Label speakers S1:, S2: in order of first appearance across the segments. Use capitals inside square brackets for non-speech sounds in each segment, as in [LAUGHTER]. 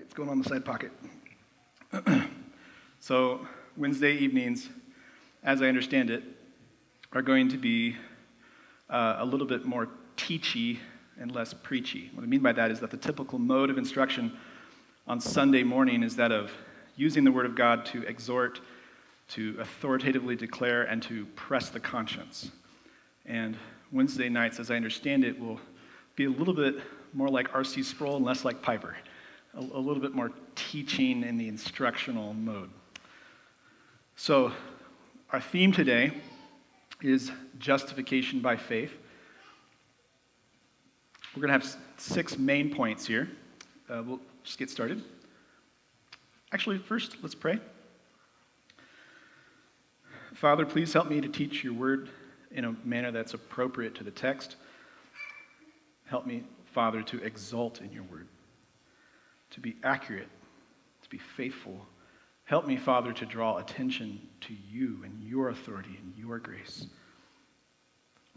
S1: it's going on the side pocket. [CLEARS THROAT] so, Wednesday evenings, as I understand it, are going to be uh, a little bit more teachy and less preachy. What I mean by that is that the typical mode of instruction on Sunday morning is that of using the Word of God to exhort, to authoritatively declare, and to press the conscience. And Wednesday nights, as I understand it, will be a little bit more like R.C. Sproul and less like Piper, a, a little bit more teaching in the instructional mode. So, our theme today is justification by faith. We're going to have six main points here. Uh, we'll just get started. Actually, first, let's pray. Father, please help me to teach your word in a manner that's appropriate to the text. Help me, Father, to exult in your word, to be accurate, to be faithful. Help me, Father, to draw attention to you and your authority and your grace.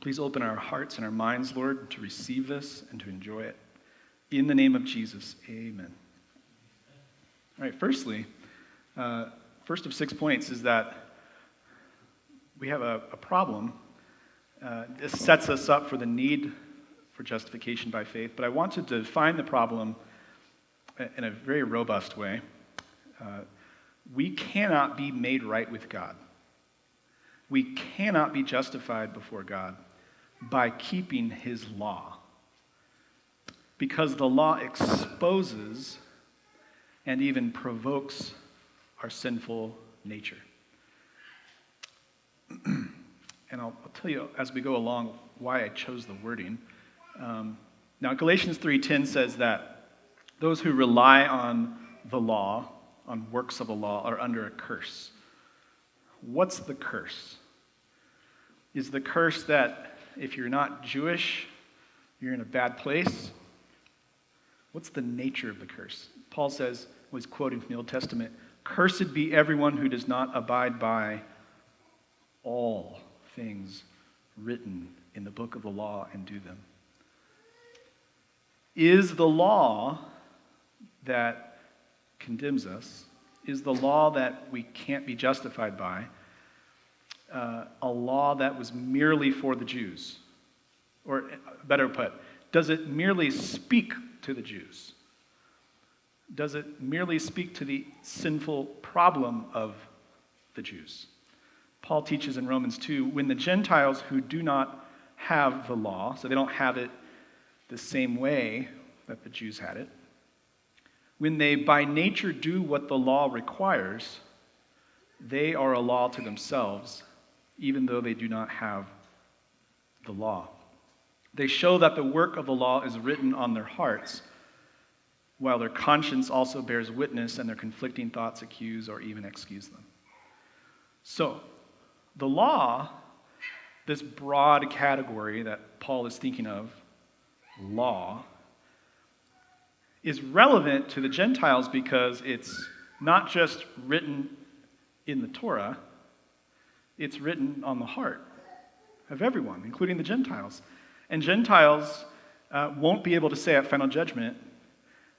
S1: Please open our hearts and our minds, Lord, to receive this and to enjoy it. In the name of Jesus, amen. All right, firstly, uh, first of six points is that we have a, a problem. Uh, this sets us up for the need for justification by faith, but I want to define the problem in a very robust way. Uh, we cannot be made right with God. We cannot be justified before God by keeping his law. Because the law exposes and even provokes our sinful nature. [CLEARS THROAT] and I'll, I'll, tell you as we go along why I chose the wording. Um, now, Galatians 3:10 says that those who rely on the law, on works of the law, are under a curse. What's the curse? Is the curse that if you're not Jewish, you're in a bad place? What's the nature of the curse? Paul says, was quoting from the Old Testament, Cursed be everyone who does not abide by all things written in the book of the law and do them. Is the law that condemns us, is the law that we can't be justified by, uh, a law that was merely for the Jews? Or better put, does it merely speak to the Jews? Does it merely speak to the sinful problem of the Jews? Paul teaches in Romans 2 when the Gentiles who do not have the law, so they don't have it the same way that the Jews had it, when they by nature do what the law requires, they are a law to themselves, even though they do not have the law. They show that the work of the law is written on their hearts, while their conscience also bears witness and their conflicting thoughts accuse or even excuse them. So, the law, this broad category that Paul is thinking of, law, is relevant to the Gentiles because it's not just written in the Torah, it's written on the heart of everyone, including the Gentiles. And Gentiles uh, won't be able to say at final judgment,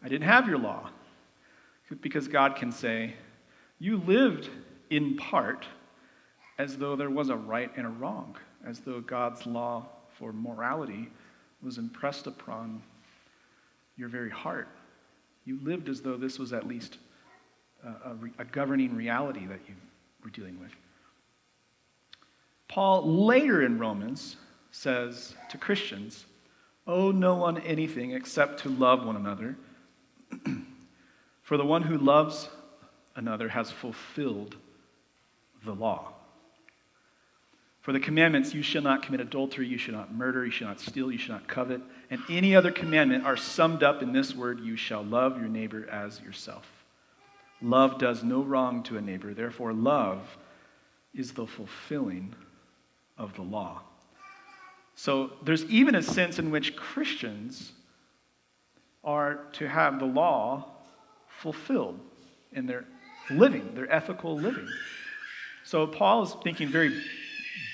S1: I didn't have your law. Because God can say, You lived in part as though there was a right and a wrong, as though God's law for morality was impressed upon your very heart. You lived as though this was at least a, a, a governing reality that you were dealing with. Paul later in Romans says to Christians, Owe no one anything except to love one another. [CLEARS THROAT] For the one who loves another has fulfilled the law. For the commandments, you shall not commit adultery, you shall not murder, you shall not steal, you shall not covet, and any other commandment are summed up in this word you shall love your neighbor as yourself. Love does no wrong to a neighbor, therefore, love is the fulfilling of the law. So there's even a sense in which Christians are to have the law fulfilled in their living, their ethical living. So Paul is thinking very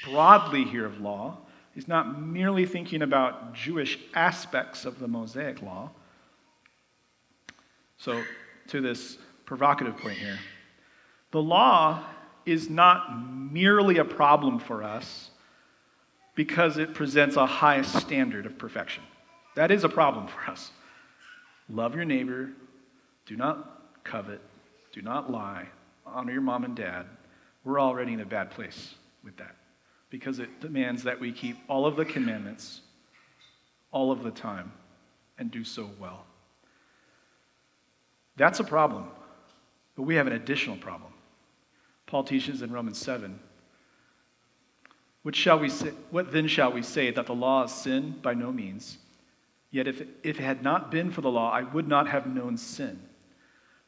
S1: broadly here of law. He's not merely thinking about Jewish aspects of the Mosaic law. So to this provocative point here. The law is not merely a problem for us because it presents a high standard of perfection. That is a problem for us. Love your neighbor, do not covet, do not lie, honor your mom and dad. We're already in a bad place with that because it demands that we keep all of the commandments all of the time and do so well. That's a problem, but we have an additional problem. Paul teaches in Romans 7 what, shall we say, what then shall we say? That the law is sin? By no means. Yet if, if it had not been for the law, I would not have known sin.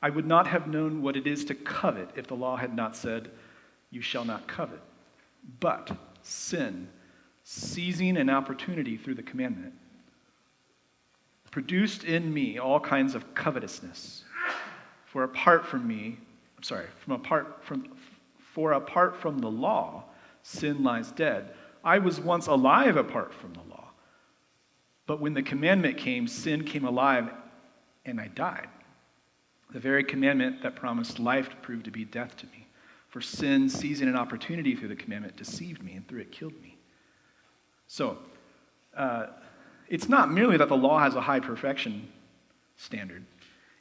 S1: I would not have known what it is to covet if the law had not said, You shall not covet. But sin, seizing an opportunity through the commandment, produced in me all kinds of covetousness. For apart from me, I'm sorry, from apart from for apart from the law, sin lies dead. I was once alive apart from the law. But when the commandment came, sin came alive and I died. The very commandment that promised life proved to be death to me. For sin, seizing an opportunity through the commandment, deceived me, and through it killed me. So, uh, it's not merely that the law has a high perfection standard,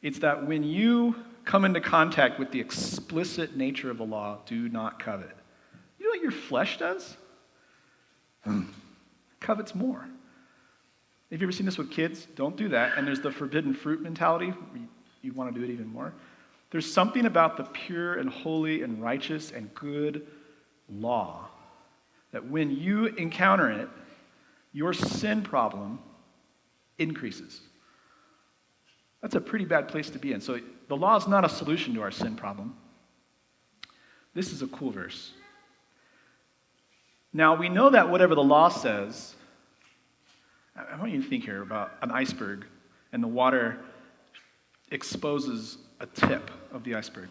S1: it's that when you come into contact with the explicit nature of the law, do not covet. You know what your flesh does? [CLEARS THROAT] Covets more. Have you ever seen this with kids? Don't do that. And there's the forbidden fruit mentality. You, you want to do it even more. There's something about the pure and holy and righteous and good law that when you encounter it, your sin problem increases. That's a pretty bad place to be in. So the law is not a solution to our sin problem. This is a cool verse. Now, we know that whatever the law says, I want you to think here about an iceberg, and the water exposes a tip of the iceberg.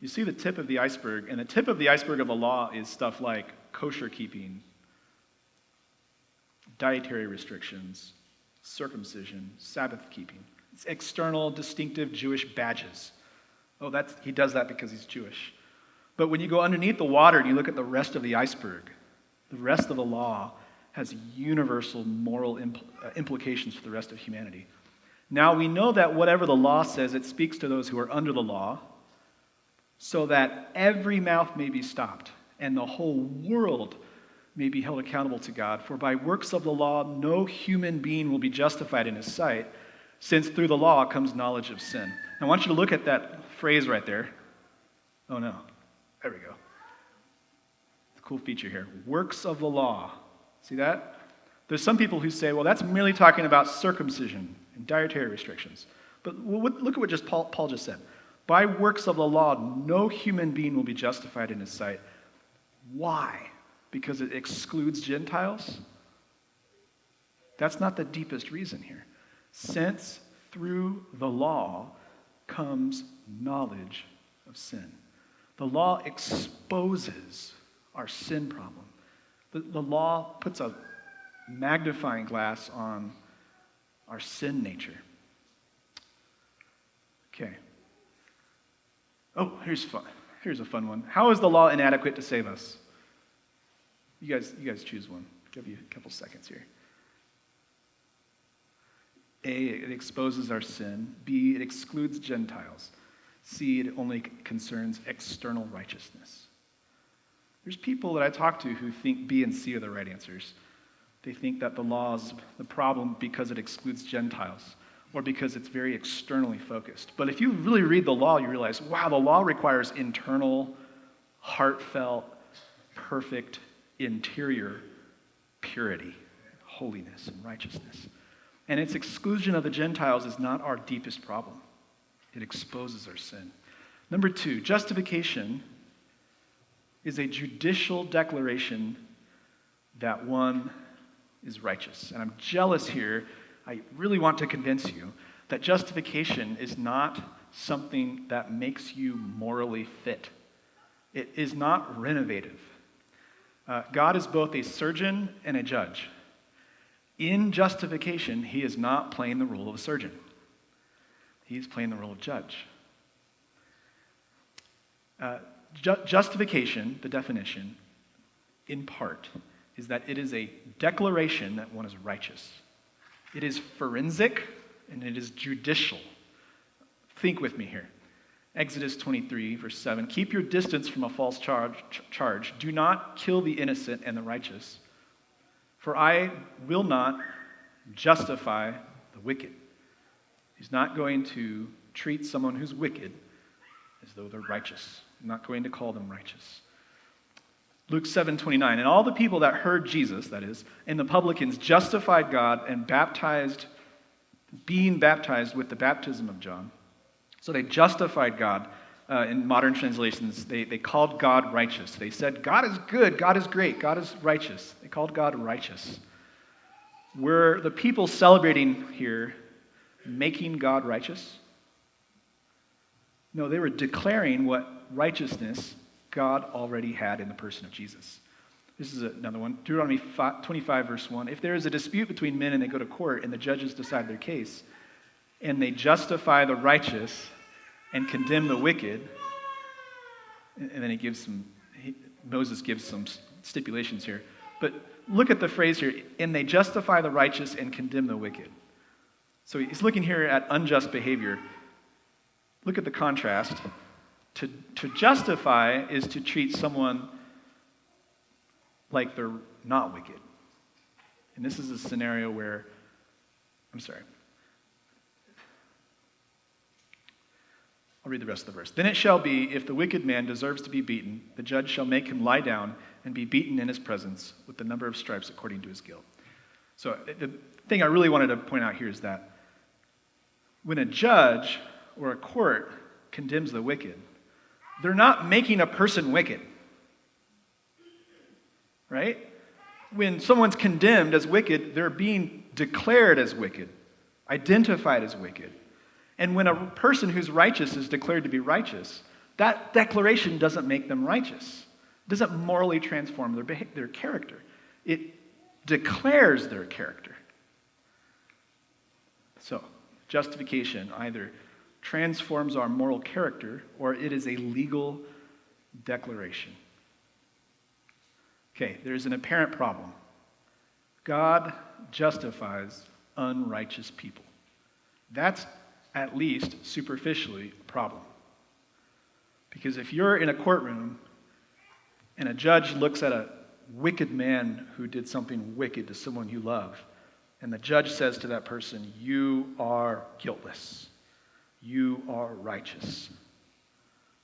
S1: You see the tip of the iceberg, and the tip of the iceberg of the law is stuff like kosher keeping, dietary restrictions, circumcision, Sabbath keeping. It's external, distinctive Jewish badges. Oh, that's, he does that because he's Jewish. But when you go underneath the water and you look at the rest of the iceberg, the rest of the law has universal moral impl- uh, implications for the rest of humanity. Now we know that whatever the law says, it speaks to those who are under the law, so that every mouth may be stopped and the whole world may be held accountable to God. For by works of the law, no human being will be justified in his sight, since through the law comes knowledge of sin. I want you to look at that phrase right there. Oh no, there we go. It's a Cool feature here. Works of the law. See that? There's some people who say, well, that's merely talking about circumcision and dietary restrictions. But look at what just Paul, Paul just said. By works of the law, no human being will be justified in his sight. Why? Because it excludes Gentiles? That's not the deepest reason here. Since through the law comes knowledge of sin. The law exposes our sin problem. The, the law puts a magnifying glass on our sin nature. Okay. Oh, here's fun. Here's a fun one. How is the law inadequate to save us? You guys, you guys choose one. I'll give you a couple seconds here. A, it exposes our sin. B, it excludes Gentiles. C, it only concerns external righteousness. There's people that I talk to who think B and C are the right answers. They think that the law is the problem because it excludes Gentiles or because it's very externally focused. But if you really read the law, you realize, wow, the law requires internal, heartfelt, perfect, interior purity, holiness, and righteousness. And its exclusion of the Gentiles is not our deepest problem, it exposes our sin. Number two, justification is a judicial declaration that one is righteous. And I'm jealous here. I really want to convince you that justification is not something that makes you morally fit, it is not renovative. Uh, God is both a surgeon and a judge. In justification, he is not playing the role of a surgeon, he's playing the role of judge. Uh, ju- justification, the definition, in part, is that it is a declaration that one is righteous. It is forensic and it is judicial. Think with me here. Exodus 23, verse 7 Keep your distance from a false charge, charge. Do not kill the innocent and the righteous, for I will not justify the wicked. He's not going to treat someone who's wicked as though they're righteous. I'm not going to call them righteous. Luke 7 29. And all the people that heard Jesus, that is, and the publicans justified God and baptized, being baptized with the baptism of John. So they justified God. Uh, in modern translations, they, they called God righteous. They said, God is good, God is great, God is righteous. They called God righteous. Were the people celebrating here making God righteous? No, they were declaring what righteousness God already had in the person of Jesus. This is another one. Deuteronomy 25, verse 1. If there is a dispute between men and they go to court and the judges decide their case, and they justify the righteous and condemn the wicked. And then he gives some, he, Moses gives some stipulations here. But look at the phrase here, and they justify the righteous and condemn the wicked. So he's looking here at unjust behavior. Look at the contrast. To, to justify is to treat someone like they're not wicked. And this is a scenario where, I'm sorry, I'll read the rest of the verse. Then it shall be, if the wicked man deserves to be beaten, the judge shall make him lie down and be beaten in his presence with the number of stripes according to his guilt. So the thing I really wanted to point out here is that when a judge or a court condemns the wicked, they're not making a person wicked. Right? When someone's condemned as wicked, they're being declared as wicked, identified as wicked. And when a person who's righteous is declared to be righteous, that declaration doesn't make them righteous. It doesn't morally transform their, behavior, their character. It declares their character. So, justification either transforms our moral character or it is a legal declaration. Okay, there's an apparent problem. God justifies unrighteous people. That's at least superficially, a problem. Because if you're in a courtroom and a judge looks at a wicked man who did something wicked to someone you love, and the judge says to that person, You are guiltless, you are righteous.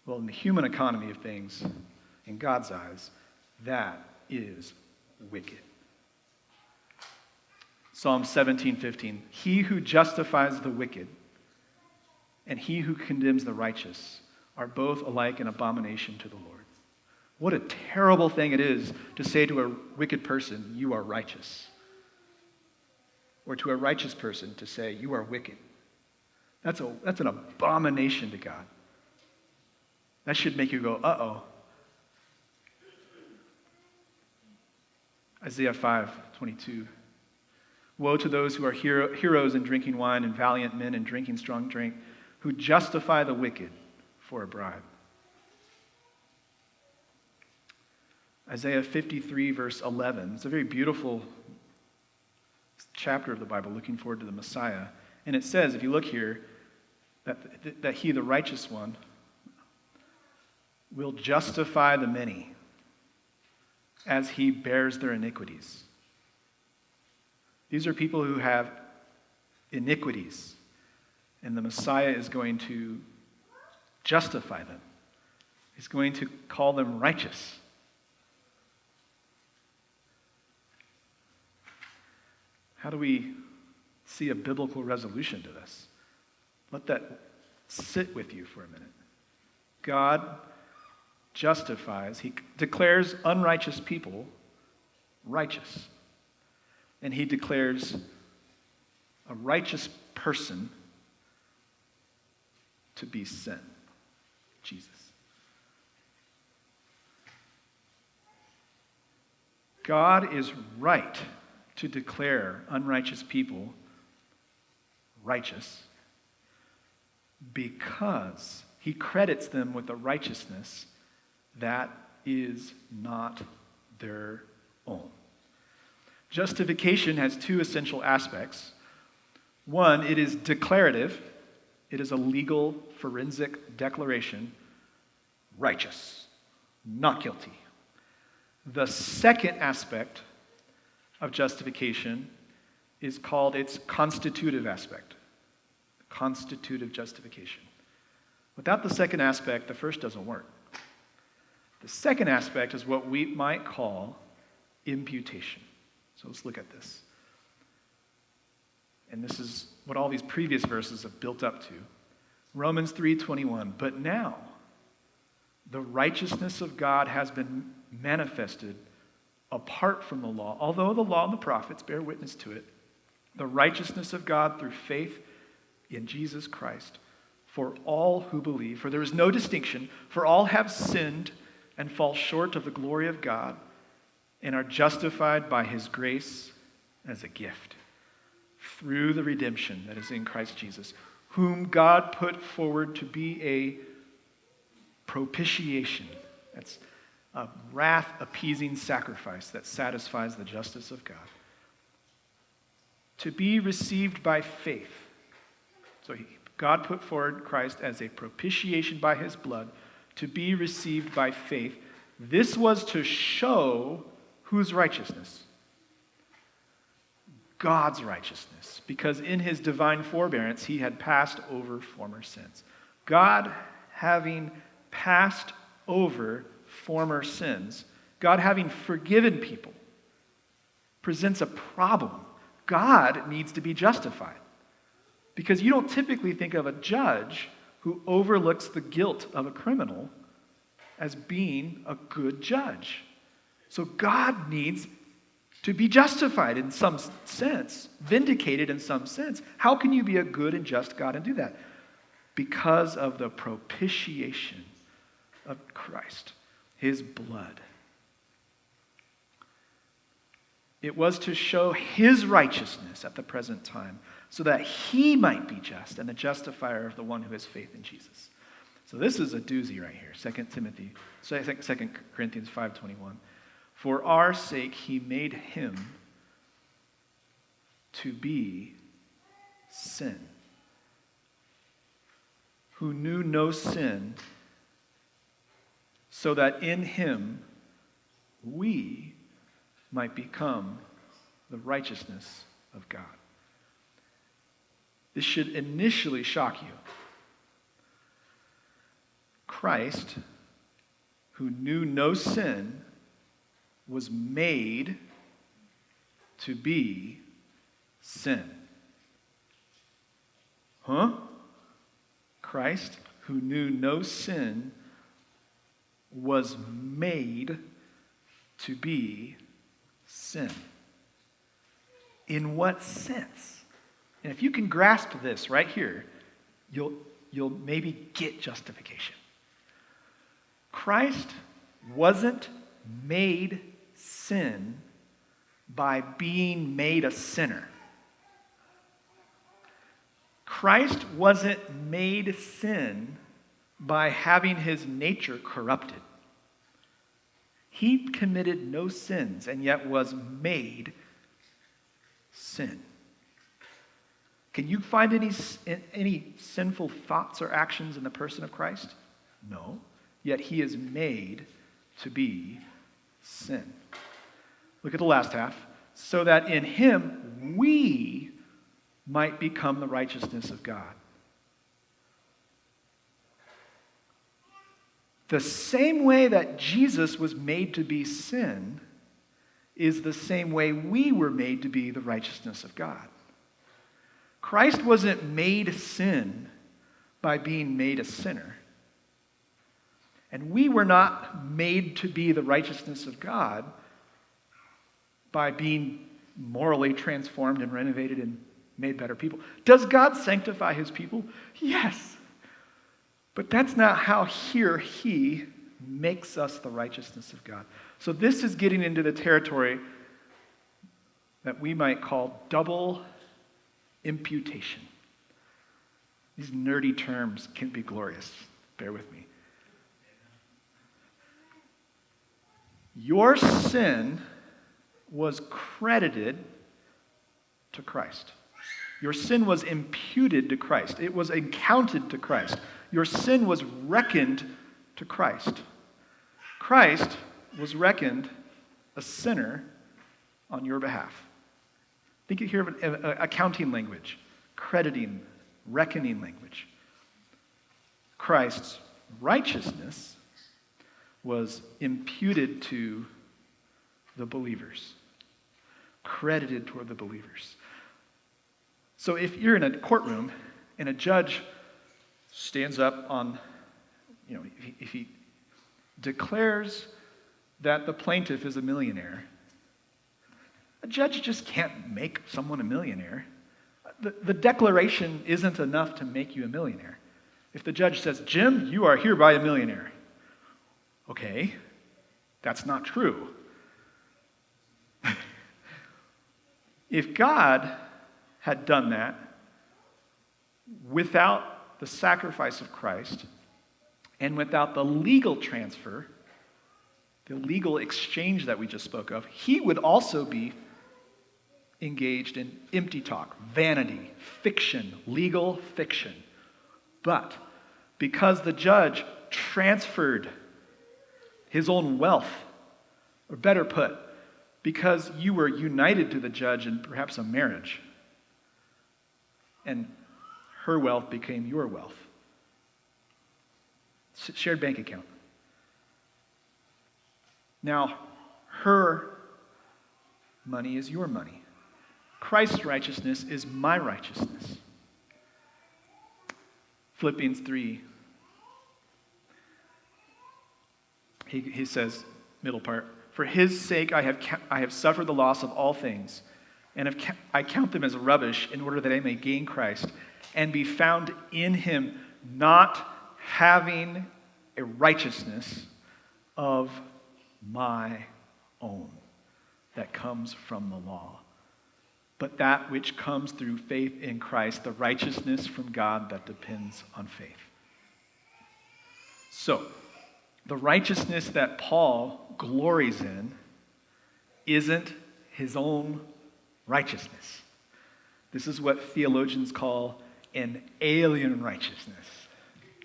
S1: Well, in the human economy of things, in God's eyes, that is wicked. Psalm 17, 15. He who justifies the wicked and he who condemns the righteous are both alike an abomination to the Lord. What a terrible thing it is to say to a wicked person, You are righteous. Or to a righteous person to say, You are wicked. That's, a, that's an abomination to God. That should make you go, Uh oh. Isaiah 5 22. Woe to those who are hero, heroes in drinking wine and valiant men in drinking strong drink who justify the wicked for a bribe. Isaiah 53, verse 11. It's a very beautiful chapter of the Bible, looking forward to the Messiah. And it says, if you look here, that, that he, the righteous one, will justify the many as he bears their iniquities. These are people who have iniquities and the Messiah is going to justify them. He's going to call them righteous. How do we see a biblical resolution to this? Let that sit with you for a minute. God justifies, He declares unrighteous people righteous. And He declares a righteous person to be sent Jesus. God is right to declare unrighteous people righteous because he credits them with a righteousness that is not their own. Justification has two essential aspects. One, it is declarative, it is a legal forensic declaration righteous, not guilty. The second aspect of justification is called its constitutive aspect. Constitutive justification. Without the second aspect, the first doesn't work. The second aspect is what we might call imputation. So let's look at this. And this is what all these previous verses have built up to. Romans 3:21, but now the righteousness of God has been manifested apart from the law. Although the law and the prophets bear witness to it, the righteousness of God through faith in Jesus Christ for all who believe. For there is no distinction, for all have sinned and fall short of the glory of God and are justified by his grace as a gift through the redemption that is in Christ Jesus, whom God put forward to be a propitiation. That's a wrath appeasing sacrifice that satisfies the justice of God. To be received by faith. So he, God put forward Christ as a propitiation by his blood to be received by faith. This was to show whose righteousness? God's righteousness, because in his divine forbearance he had passed over former sins. God having passed over former sins, God having forgiven people, presents a problem. God needs to be justified. Because you don't typically think of a judge who overlooks the guilt of a criminal as being a good judge. So God needs to be justified in some sense, vindicated in some sense. How can you be a good and just God and do that? Because of the propitiation of Christ, his blood. It was to show his righteousness at the present time so that he might be just and the justifier of the one who has faith in Jesus. So this is a doozy right here. 2 Timothy, 2 Corinthians 5.21. For our sake he made him to be sin, who knew no sin, so that in him we might become the righteousness of God. This should initially shock you. Christ, who knew no sin, was made to be sin. Huh? Christ, who knew no sin, was made to be sin. In what sense? And if you can grasp this right here, you'll, you'll maybe get justification. Christ wasn't made sin by being made a sinner. Christ wasn't made sin by having his nature corrupted. He committed no sins and yet was made sin. Can you find any, any sinful thoughts or actions in the person of Christ? No. Yet he is made to be sin. Look at the last half. So that in him we might become the righteousness of God. The same way that Jesus was made to be sin is the same way we were made to be the righteousness of God. Christ wasn't made sin by being made a sinner. And we were not made to be the righteousness of God by being morally transformed and renovated and made better people. Does God sanctify his people? Yes. But that's not how here he makes us the righteousness of God. So this is getting into the territory that we might call double imputation. These nerdy terms can be glorious. Bear with me. Your sin was credited to Christ. Your sin was imputed to Christ. It was accounted to Christ. Your sin was reckoned to Christ. Christ was reckoned a sinner on your behalf. Think here of an accounting language, crediting, reckoning language. Christ's righteousness was imputed to the believers, credited toward the believers. So if you're in a courtroom and a judge stands up on, you know, if he, if he declares that the plaintiff is a millionaire, a judge just can't make someone a millionaire. The, the declaration isn't enough to make you a millionaire. If the judge says, Jim, you are hereby a millionaire, okay, that's not true. [LAUGHS] if God had done that without the sacrifice of Christ and without the legal transfer, the legal exchange that we just spoke of, he would also be engaged in empty talk, vanity, fiction, legal fiction. But because the judge transferred his own wealth, or better put, because you were united to the judge in perhaps a marriage, and her wealth became your wealth. Shared bank account. Now, her money is your money. Christ's righteousness is my righteousness. Philippians 3. He, he says, middle part, For his sake I have, I have suffered the loss of all things, and have, I count them as rubbish in order that I may gain Christ and be found in him, not having a righteousness of my own that comes from the law but that which comes through faith in Christ, the righteousness from God that depends on faith. So, the righteousness that Paul glories in isn't his own righteousness. This is what theologians call an alien righteousness.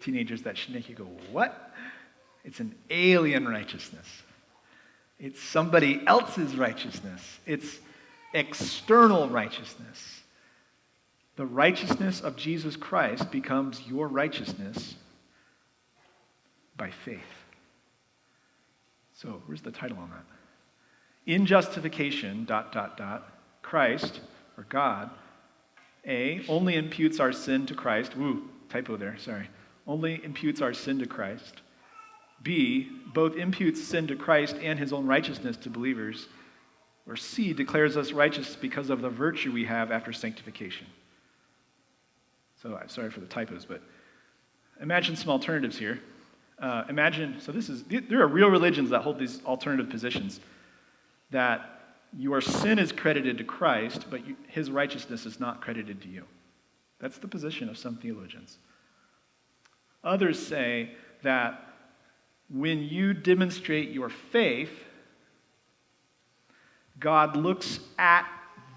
S1: Teenagers that should make you go, What? It's an alien righteousness. It's somebody else's righteousness. It's external righteousness. The righteousness of Jesus Christ becomes your righteousness by faith. So, where's the title on that? In justification, dot, dot, dot, Christ, or God, A, only imputes our sin to Christ. Woo, typo there, sorry. Only imputes our sin to Christ. B, both imputes sin to Christ and his own righteousness to believers. Or C, declares us righteous because of the virtue we have after sanctification. So I'm sorry for the typos, but imagine some alternatives here. Uh, imagine, so this is, there are real religions that hold these alternative positions that your sin is credited to Christ, but you, his righteousness is not credited to you. That's the position of some theologians. Others say that when you demonstrate your faith, God looks at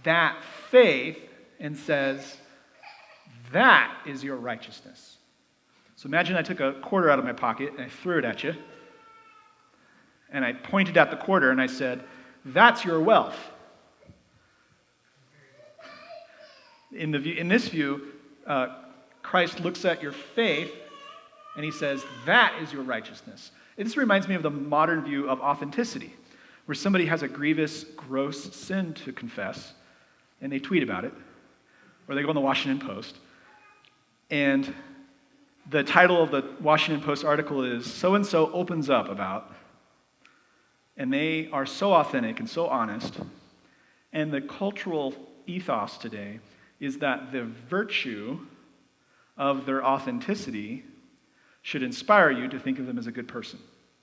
S1: that faith and says, That is your righteousness. So imagine I took a quarter out of my pocket and I threw it at you. And I pointed at the quarter and I said, That's your wealth. In, the view, in this view, uh, Christ looks at your faith and he says, That is your righteousness. this reminds me of the modern view of authenticity where somebody has a grievous, gross sin to confess, and they tweet about it, or they go on the Washington Post, and the title of the Washington Post article is So and so opens up about, and they are so authentic and so honest. And the cultural ethos today is that the virtue of their authenticity should inspire you to think of them as a good person,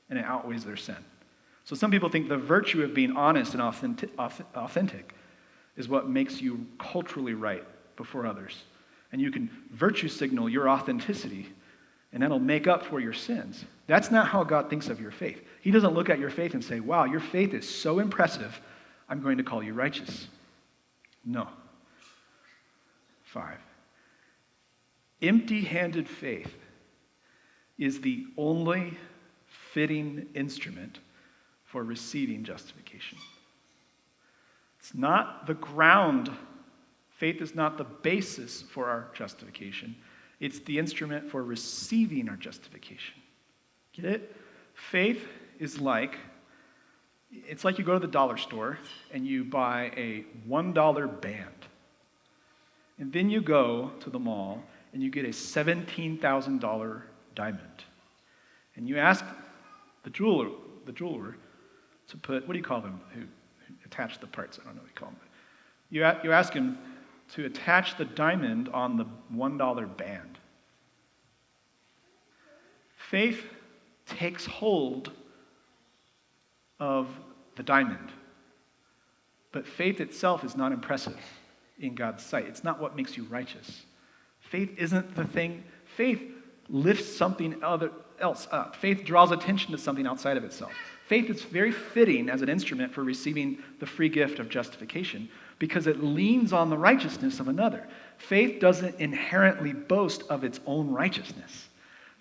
S1: and it outweighs their sin. So some people think the virtue of being honest and authentic, is what makes you culturally right before others. And you can virtue signal your authenticity, and that'll make up for your sins. That's not how God thinks of your faith. He doesn't look at your faith and say, Wow, your faith is so impressive, I'm going to call you righteous. No. Five. Empty handed faith is the only fitting instrument for receiving justification. It's not the ground. Faith is not the basis for our justification. It's the instrument for receiving our justification. Get it? Faith is like it's like you go to the dollar store and you buy a $1 band. And then you go to the mall and you get a $17,000 diamond. And you ask the jeweler, the jeweler to put, what do you call them who, who attach the parts? I don't know what you call them. You, a, you ask him to attach the diamond on the $1 band. Faith takes hold of the diamond. But faith itself is not impressive in God's sight. It's not what makes you righteous. Faith isn't the thing. Faith lifts something other, else up. Faith draws attention to something outside of itself. Faith is very fitting as an instrument for receiving the free gift of justification because it leans on the righteousness of another. Faith doesn't inherently boast of its own righteousness.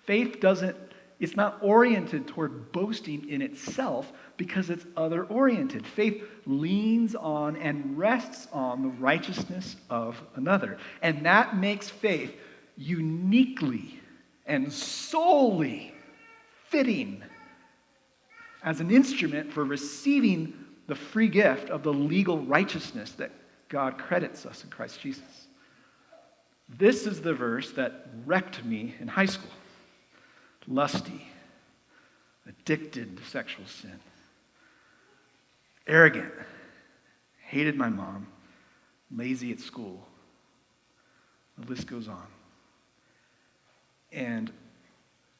S1: Faith doesn't, it's not oriented toward boasting in itself because it's other oriented. Faith leans on and rests on the righteousness of another. And that makes faith uniquely and solely fitting as an instrument for receiving the free gift of the legal righteousness that God credits us in Christ Jesus. This is the verse that wrecked me in high school. Lusty, addicted to sexual sin, arrogant, hated my mom, lazy at school. The list goes on. And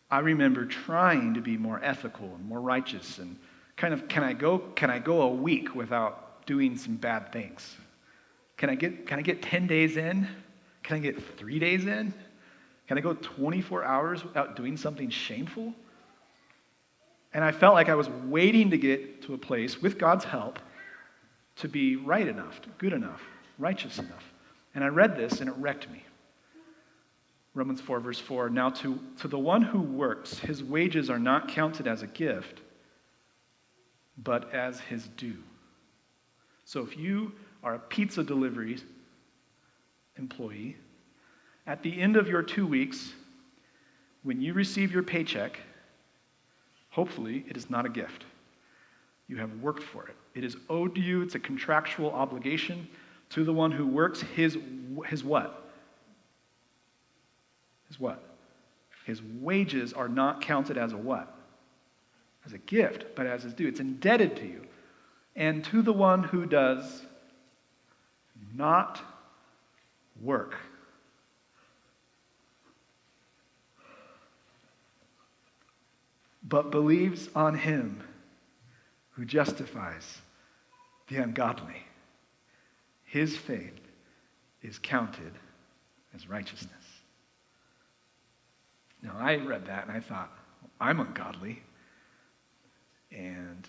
S1: I remember trying to be more ethical and more righteous and kind of can I go can I go a week without doing some bad things? Can I get can I get 10 days in? Can I get 3 days in? Can I go 24 hours without doing something shameful? And I felt like I was waiting to get to a place with God's help to be right enough, good enough, righteous enough. And I read this and it wrecked me. Romans 4, verse 4 Now to, to the one who works, his wages are not counted as a gift, but as his due. So if you are a pizza delivery employee, at the end of your two weeks, when you receive your paycheck, hopefully it is not a gift. You have worked for it. It is owed to you, it's a contractual obligation to the one who works. His, his what? Is what? His wages are not counted as a what? As a gift, but as his due. It's indebted to you. And to the one who does not work. But believes on him who justifies the ungodly. His faith is counted as righteousness. Now, I read that and I thought, I'm ungodly, and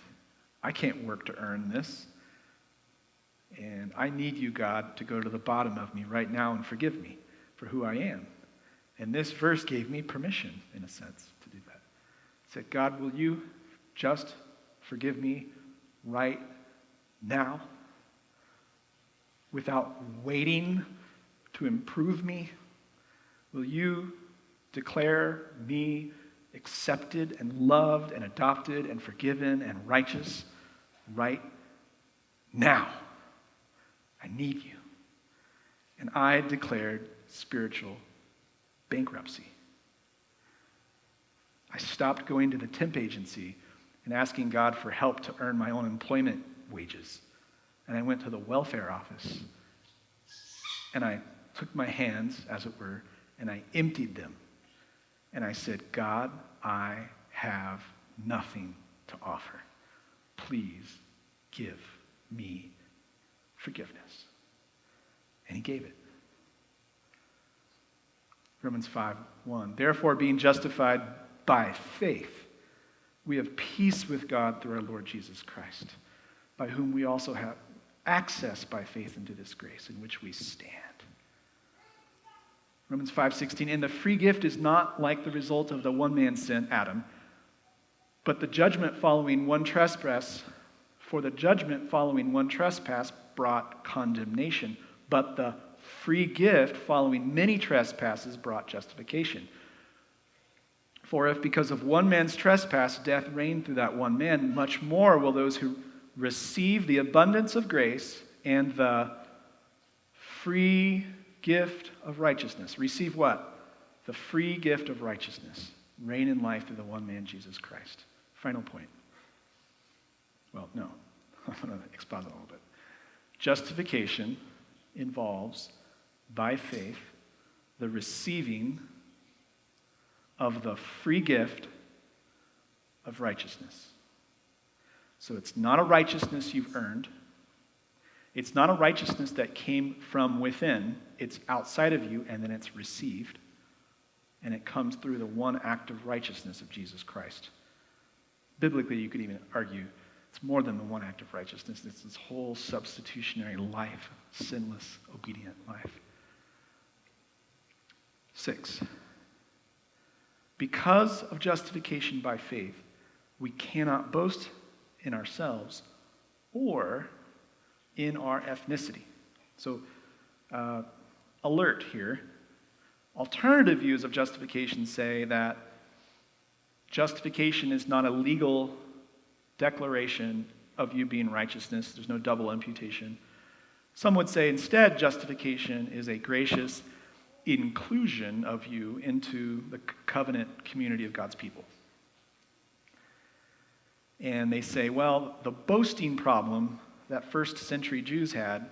S1: I can't work to earn this. And I need you, God, to go to the bottom of me right now and forgive me for who I am. And this verse gave me permission, in a sense, to do that. It said, God, will you just forgive me right now without waiting to improve me? Will you declare me accepted and loved and adopted and forgiven and righteous right now. I need you. And I declared spiritual bankruptcy. I stopped going to the temp agency and asking God for help to earn my own employment wages. And I went to the welfare office and I took my hands, as it were, and I emptied them and I said, God, I have nothing to offer. Please give me forgiveness. And he gave it. Romans 5 1. Therefore, being justified by faith, we have peace with God through our Lord Jesus Christ, by whom we also have access by faith into this grace in which we stand. Romans 5:16 and the free gift is not like the result of the one man's sin Adam but the judgment following one trespass for the judgment following one trespass brought condemnation but the free gift following many trespasses brought justification. For if because of one man's trespass death reigned through that one man much more will those who receive the abundance of grace and the free gift of righteousness. Receive what? The free gift of righteousness. Reign in life through the one man, Jesus Christ. Final point. Well, no. [LAUGHS] I'm going to exposit a little bit. Justification involves, by faith, the receiving of the free gift of righteousness. So it's not a righteousness you've earned. It's not a righteousness that came from within, it's outside of you, and then it's received. And it comes through the one act of righteousness of Jesus Christ. Biblically, you could even argue it's more than the one act of righteousness, it's this whole substitutionary life, sinless, obedient life. Six, because of justification by faith, we cannot boast in ourselves or in our ethnicity. So, uh, alert here. Alternative views of justification say that justification is not a legal declaration of you being righteousness, there's no double imputation. Some would say instead, justification is a gracious inclusion of you into the covenant community of God's people. And they say, well, the boasting problem that first century Jews had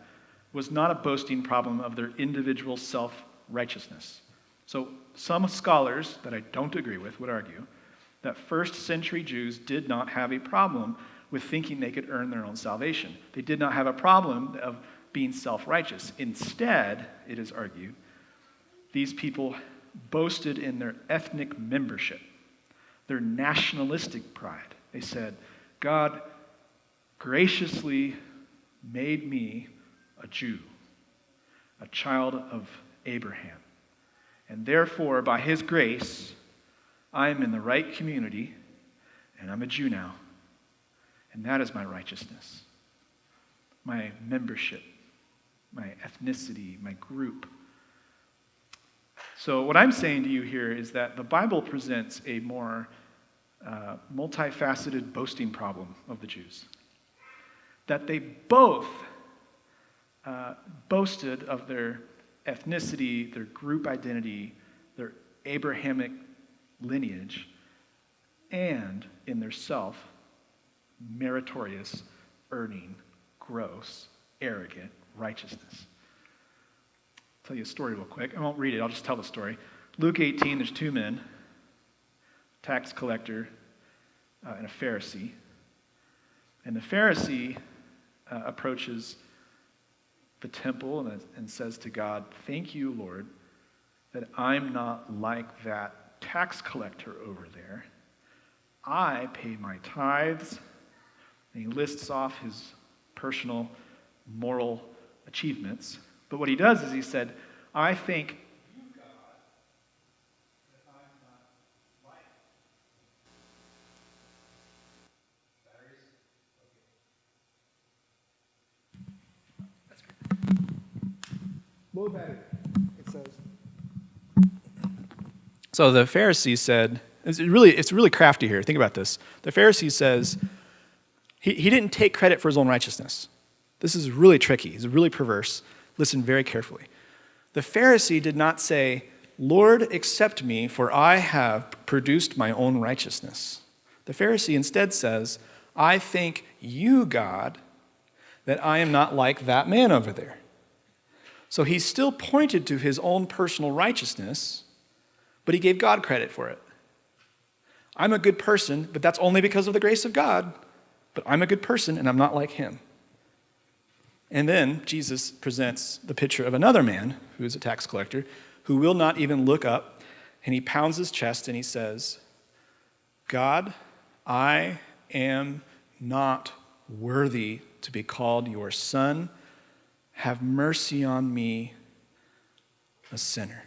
S1: was not a boasting problem of their individual self righteousness. So, some scholars that I don't agree with would argue that first century Jews did not have a problem with thinking they could earn their own salvation. They did not have a problem of being self righteous. Instead, it is argued, these people boasted in their ethnic membership, their nationalistic pride. They said, God graciously made me a Jew, a child of Abraham. And therefore, by his grace, I am in the right community, and I'm a Jew now. And that is my righteousness, my membership, my ethnicity, my group. So, what I'm saying to you here is that the Bible presents a more uh, multifaceted boasting problem of the Jews. That they both uh, boasted of their ethnicity, their group identity, their Abrahamic lineage, and in their self, meritorious, earning, gross, arrogant righteousness. I'll tell you a story real quick. I won't read it, I'll just tell the story. Luke 18, there's two men, tax collector uh, and a Pharisee. And the Pharisee uh, approaches the temple and, and says to God, Thank you, Lord, that I'm not like that tax collector over there. I pay my tithes. And he lists off his personal moral achievements. But what he does is he said, I think It says. So the Pharisee said, it's really, it's really crafty here. Think about this. The Pharisee says, he, he didn't take credit for his own righteousness. This is really tricky. It's really perverse. Listen very carefully. The Pharisee did not say, Lord, accept me, for I have produced my own righteousness. The Pharisee instead says, I thank you, God, that I am not like that man over there. So he still pointed to his own personal righteousness, but he gave God credit for it. I'm a good person, but that's only because of the grace of God. But I'm a good person and I'm not like him. And then Jesus presents the picture of another man who is a tax collector who will not even look up, and he pounds his chest and he says, God, I am not worthy to be called your son. Have mercy on me, a sinner.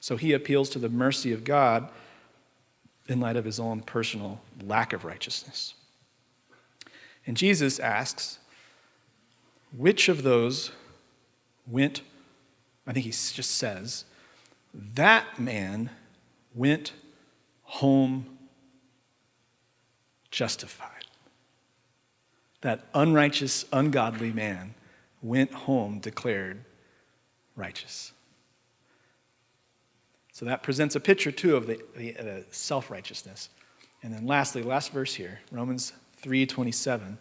S1: So he appeals to the mercy of God in light of his own personal lack of righteousness. And Jesus asks, which of those went, I think he just says, that man went home justified. That unrighteous, ungodly man went home declared righteous. So that presents a picture, too, of the, the, the self righteousness. And then lastly, last verse here, Romans 3 27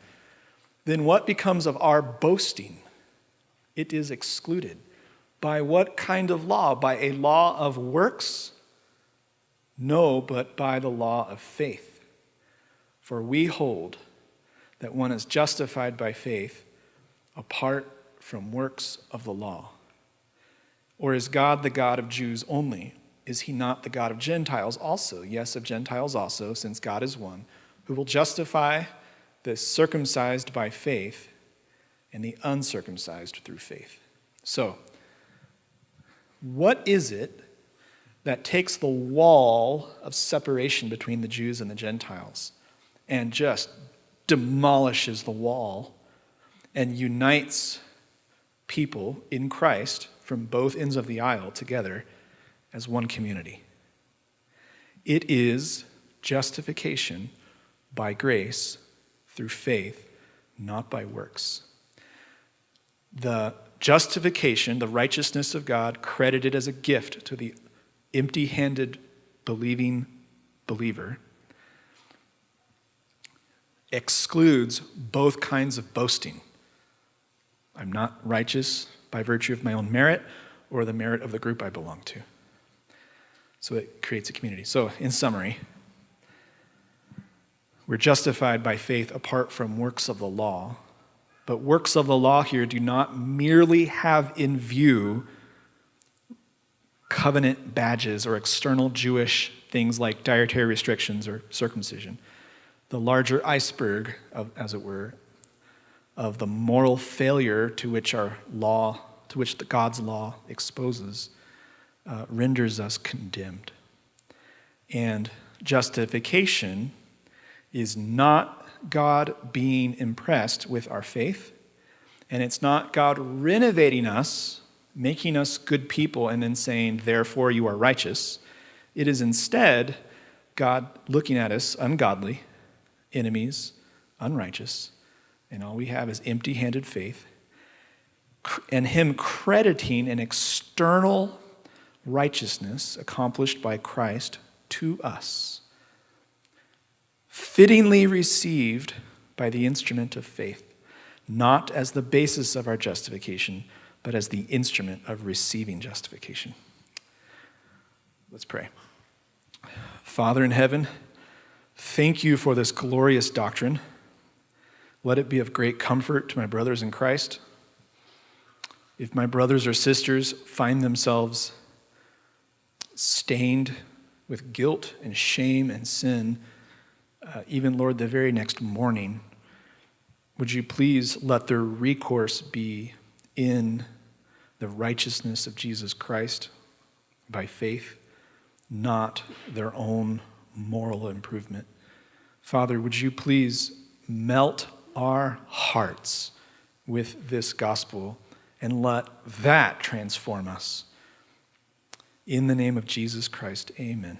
S1: then what becomes of our boasting? It is excluded. By what kind of law? By a law of works? No, but by the law of faith. For we hold that one is justified by faith apart from works of the law. Or is God the God of Jews only? Is he not the God of Gentiles also? Yes, of Gentiles also, since God is one, who will justify the circumcised by faith and the uncircumcised through faith. So, what is it that takes the wall of separation between the Jews and the Gentiles and just demolishes the wall and unites people in Christ from both ends of the aisle together as one community? It is justification by grace through faith, not by works. The justification, the righteousness of God, credited as a gift to the empty handed believing believer, excludes both kinds of boasting. I'm not righteous by virtue of my own merit or the merit of the group I belong to. So it creates a community. So, in summary, we're justified by faith apart from works of the law. But works of the law here do not merely have in view covenant badges or external Jewish things like dietary restrictions or circumcision. The larger iceberg, of, as it were, of the moral failure to which our law, to which the God's law exposes, uh, renders us condemned. And justification is not God being impressed with our faith, and it's not God renovating us, making us good people, and then saying, therefore you are righteous. It is instead God looking at us ungodly, enemies, unrighteous, and all we have is empty handed faith, and Him crediting an external righteousness accomplished by Christ to us fittingly received by the instrument of faith, not as the basis of our justification, but as the instrument of receiving justification. Let's pray. Father in heaven, thank you for this glorious doctrine. Let it be of great comfort to my brothers in Christ. If my brothers or sisters find themselves stained with guilt and shame and sin, uh, even, Lord, the very next morning, would you please let their recourse be in the righteousness of Jesus Christ by faith, not their own moral improvement? Father, would you please melt our hearts with this gospel and let that transform us? In the name of Jesus Christ, amen.